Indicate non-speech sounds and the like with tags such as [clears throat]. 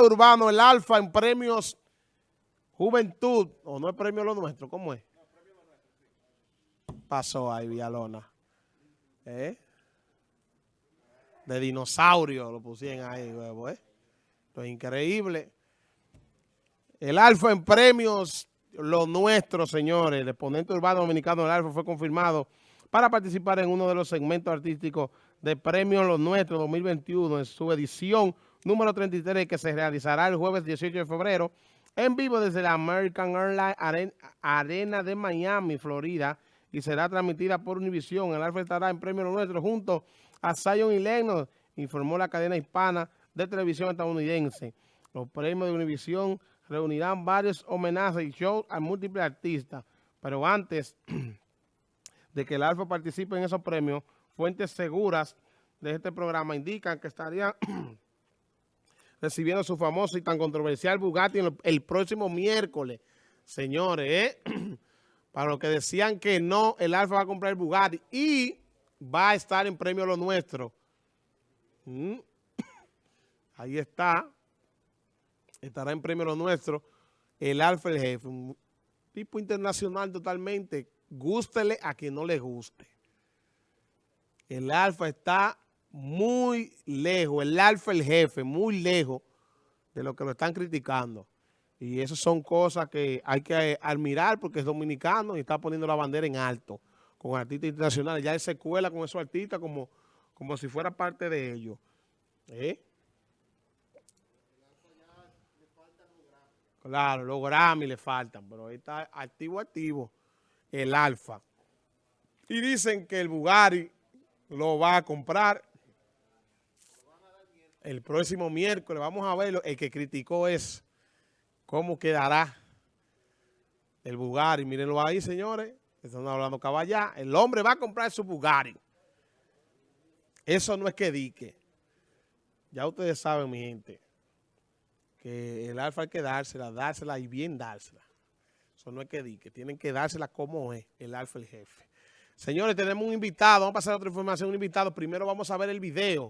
Urbano, el Alfa en premios Juventud, o no es premio lo nuestro, ¿cómo es? Pasó ahí Villalona. ¿Eh? De dinosaurio lo pusieron ahí, huevo, ¿eh? Esto es increíble. El Alfa en premios, lo nuestro, señores. El exponente urbano dominicano del Alfa fue confirmado para participar en uno de los segmentos artísticos de Premios Los Nuestros 2021 en su edición número 33 que se realizará el jueves 18 de febrero en vivo desde la American Airlines Arena de Miami, Florida, y será transmitida por Univision. El Alfa estará en Premio Nuestro junto a Zion y Lennox, informó la cadena hispana de televisión estadounidense. Los premios de Univision reunirán varios homenajes y shows a múltiples artistas, pero antes [clears throat] de que el Alfa participe en esos premios, fuentes seguras de este programa indican que estarían [clears throat] recibiendo su famoso y tan controversial Bugatti el, próximo miércoles. Señores, ¿eh? [clears throat] para los que decían que no, el Alfa va a comprar el Bugatti y va a estar en premio lo nuestro. Mm. [clears throat] Ahí está. Estará en premio lo nuestro. El Alfa el jefe. Un tipo internacional totalmente. Gústele a quien no le guste. El Alfa está muy lejos, el alfa, el jefe, muy lejos de lo que lo están criticando. Y esas son cosas que hay que admirar porque es dominicano y está poniendo la bandera en alto con artistas internacionales. Ya él se cuela con esos artistas como, como si fuera parte de ellos. ¿Eh? Claro, los Grammy le faltan, pero ahí está activo, activo el Alfa. Y dicen que el Bugatti lo va a comprar el próximo miércoles. Vamos a ver, el que criticó es cómo quedará el Bugatti. Mírenlo ahí, señores. Están hablando caballá. El hombre va a comprar su Bugatti. Eso no es que dique. Ya ustedes saben, mi gente, que el alfa hay que dársela, dársela y bien dársela. Eso no es que dique. Tienen que dársela como es el alfa el jefe. Señores, tenemos un invitado. Vamos a pasar a otra información. Un invitado. Primero vamos a ver el video.